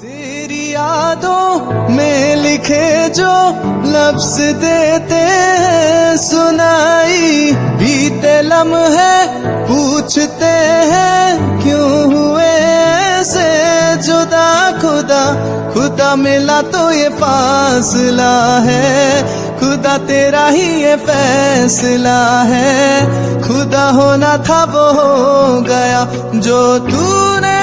तेरी यादों में लिखे जो लफ्ज देते हैं, सुनाई बीते लम्हे पूछते हैं, क्यों हुए ऐसे? जुदा खुदा खुदा मिला तो ये फासला है। खुदा तेरा ही ये फैसला है। खुदा होना था वो हो गया जो तूने